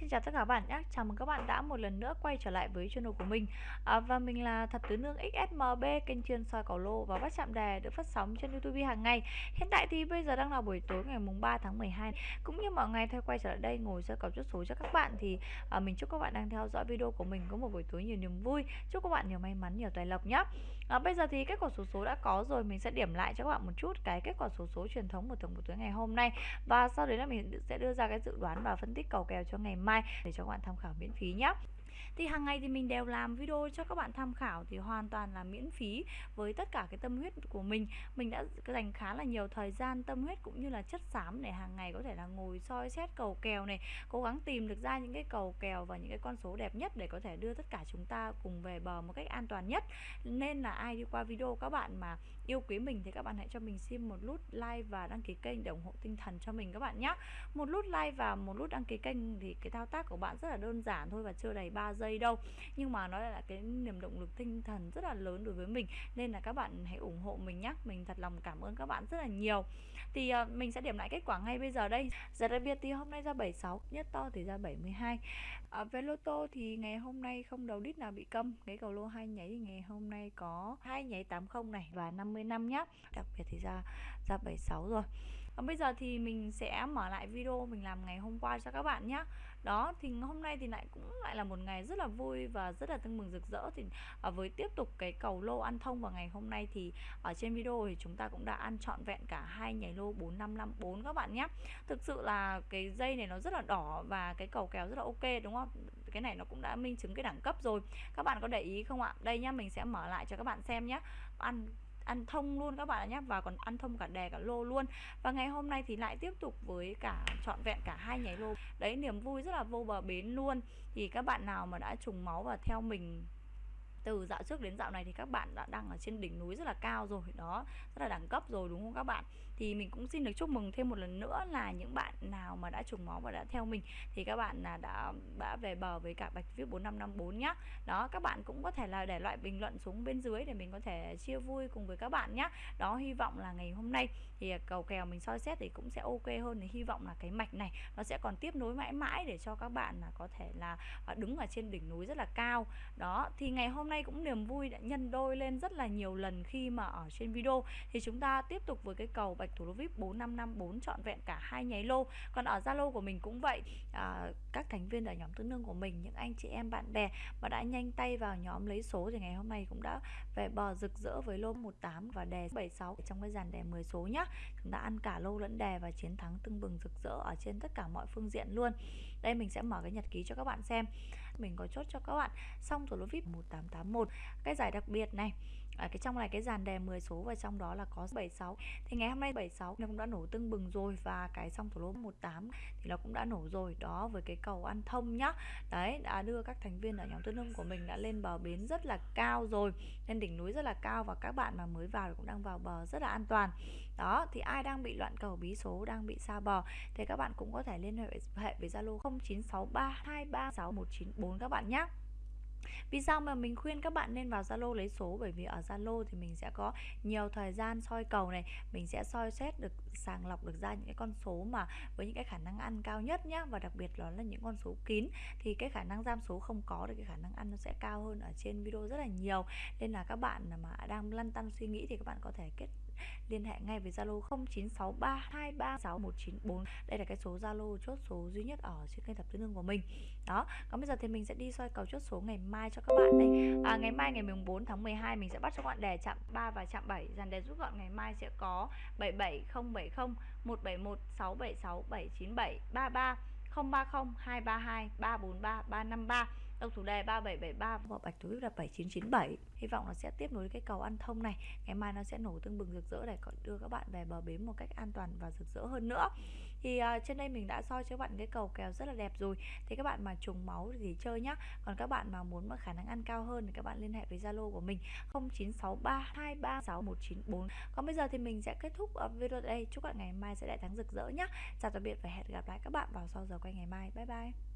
Xin chào tất cả các bạn nhé, chào mừng các bạn đã một lần nữa quay trở lại với channel của mình. À, Và mình là Thập Tứ Nương XSMB, kênh chuyên soi cầu lô và bắt chạm đề được phát sóng trên Youtube hàng ngày. Hiện tại thì bây giờ đang là buổi tối ngày mùng 3 tháng 12 Cũng như mọi ngày theo quay trở lại đây ngồi soi cầu chốt số cho các bạn Thì à, mình chúc các bạn đang theo dõi video của mình có một buổi tối nhiều niềm vui. Chúc các bạn nhiều may mắn, nhiều tài lộc nhé. À, Bây giờ thì kết quả số số đã có rồi, mình sẽ điểm lại cho các bạn một chút cái kết quả số số truyền thống của tuần buổi tối ngày hôm nay. Và sau đấy là mình sẽ đưa ra cái dự đoán và phân tích cầu kèo cho ngày mai để cho các bạn tham khảo miễn phí nhé thì hàng ngày thì mình đều làm video cho các bạn tham khảo thì hoàn toàn là miễn phí với tất cả cái tâm huyết của mình. Mình đã dành khá là nhiều thời gian, tâm huyết cũng như là chất xám để hàng ngày có thể là ngồi soi xét cầu kèo này, cố gắng tìm được ra những cái cầu kèo và những cái con số đẹp nhất để có thể đưa tất cả chúng ta cùng về bờ một cách an toàn nhất. Nên là ai đi qua video các bạn mà yêu quý mình thì các bạn hãy cho mình xin một nút like và đăng ký kênh để ủng hộ tinh thần cho mình các bạn nhé một nút like và một nút đăng ký kênh thì cái thao tác của bạn rất là đơn giản thôi và chưa đầy 3 giây đâu. Nhưng mà nó là cái niềm động lực tinh thần rất là lớn đối với mình. Nên là các bạn hãy ủng hộ mình nhé mình thật lòng cảm ơn các bạn rất là nhiều. Thì uh, mình sẽ điểm lại kết quả ngay bây giờ đây. Giờ đặc biệt thì hôm nay ra 76 nhất to thì ra 72 ở về lô tô thì ngày hôm nay không đầu đít nào bị câm. Cái cầu lô hai nháy thì ngày hôm nay có hai nháy 80 này và 50 năm nhá. Đặc biệt thì ra ra 76 rồi còn bây giờ thì mình sẽ mở lại video mình làm ngày hôm qua cho các bạn nhé đó thì hôm nay thì lại cũng lại là một ngày rất là vui và rất là tưng mừng rực rỡ. Thì à, với tiếp tục cái cầu lô ăn thông vào ngày hôm nay thì ở trên video thì chúng ta cũng đã ăn trọn vẹn cả hai nhảy lô 4554 các bạn nhé thực sự là cái dây này nó rất là đỏ và cái cầu kéo rất là ok đúng không? Cái này nó cũng đã minh chứng cái đẳng cấp rồi. Các bạn có để ý không ạ? Đây nhá mình sẽ mở lại cho các bạn xem nhé ăn ăn thông luôn các bạn nhé và còn ăn thông cả đè cả lô luôn. Và ngày hôm nay thì lại tiếp tục với cả trọn vẹn cả hai nháy lô. Đấy, niềm vui rất là vô bờ bến luôn. Thì các bạn nào mà đã trùng máu và theo mình từ dạo trước đến dạo này thì các bạn đã đang ở trên đỉnh núi rất là cao rồi, đó, rất là đẳng cấp rồi, đúng không các bạn? Thì mình cũng xin được chúc mừng thêm một lần nữa là những bạn nào mà đã trùng máu và đã theo mình thì các bạn là đã đã về bờ với cả bạch viết 4554 nhá. Đó, các bạn cũng có thể là để loại bình luận xuống bên dưới để mình có thể chia vui cùng với các bạn nhá. Đó, hy vọng là ngày hôm nay thì à, cầu kèo mình soi xét thì cũng sẽ ok hơn thì hy vọng là cái mạch này nó sẽ còn tiếp nối mãi mãi để cho các bạn là có thể là à, đứng ở trên đỉnh núi rất là cao. Đó, thì ngày hôm nay cũng niềm vui đã nhân đôi lên rất là nhiều lần khi mà ở trên video. Thì chúng ta tiếp tục với cái cầu bạch thủ lô vip 4554 trọn vẹn cả hai nháy lô. Còn ở zalo của mình cũng vậy. À, các thành viên ở nhóm tứ nương của mình những anh chị em bạn bè mà đã nhanh tay vào nhóm lấy số thì ngày hôm nay cũng đã về bờ rực rỡ với lô 18 và đề 76 trong cái dàn đề 10 số nhá. Chúng ta ăn cả lô lẫn đề và chiến thắng tưng bừng rực rỡ ở trên tất cả mọi phương diện luôn. Đây mình sẽ mở cái nhật ký cho các bạn xem mình có chốt cho các bạn. Xong rồi lô vip 1881 cái giải đặc biệt này ở cái trong này cái dàn đề 10 số và trong đó là có 76 thì ngày hôm nay 76 nó cũng đã nổ tưng bừng rồi và cái song thủ lô 18 thì nó cũng đã nổ rồi. Đó, với cái cầu ăn thông nhá. Đấy, đã đưa các thành viên ở nhóm tư nông của mình đã lên bờ bến rất là cao rồi, lên đỉnh núi rất là cao và các bạn mà mới vào thì cũng đang vào bờ rất là an toàn. Đó, thì ai đang bị loạn cầu, bí số đang bị xa bờ thì các bạn cũng có thể liên hệ với Zalo 0963236194 các bạn nhé vì sao mà mình khuyên các bạn nên vào Zalo lấy số? Bởi vì ở Zalo thì mình sẽ có nhiều thời gian soi cầu này. Mình sẽ soi xét được, sàng lọc được ra những cái con số mà với những cái khả năng ăn cao nhất nhá. Và đặc biệt đó là những con số kín. Thì cái khả năng giam số không có được cái khả năng ăn nó sẽ cao hơn ở trên video rất là nhiều. Nên là các bạn mà đang lăn tăn suy nghĩ thì các bạn có thể kết liên hệ ngay với Zalo 0963236194 đây là cái số Zalo chốt số duy nhất ở trên kênh tập tư nương của mình. Đó còn bây giờ thì mình sẽ đi soi cầu chốt số ngày mai cho các bạn đây. À, ngày mai ngày 14 tháng 12 mình sẽ bắt cho các bạn đề chạm 3 và chạm 7 dàn đề rút gọn ngày mai sẽ có 77070 171 676 797 33 030 232 343 353 Độc thủ đề 3773 và bạch thủ là 7997 Hy vọng nó sẽ tiếp nối cái cầu ăn thông này. Ngày mai nó sẽ nổ tương bừng rực rỡ để đưa các bạn về bờ bến một cách an toàn và rực rỡ hơn nữa. Thì uh, trên đây mình đã soi cho các bạn cái cầu kèo rất là đẹp rồi. Thì các bạn mà trùng máu thì chơi nhá. Còn các bạn mà muốn mà khả năng ăn cao hơn thì các bạn liên hệ với Zalo của mình 0963236194 Còn bây giờ thì mình sẽ kết thúc à, video đây. Chúc các bạn ngày mai sẽ đại thắng rực rỡ nhá. Chào tạm biệt và hẹn gặp lại các bạn vào sau giờ quay ngày mai. Bye bye.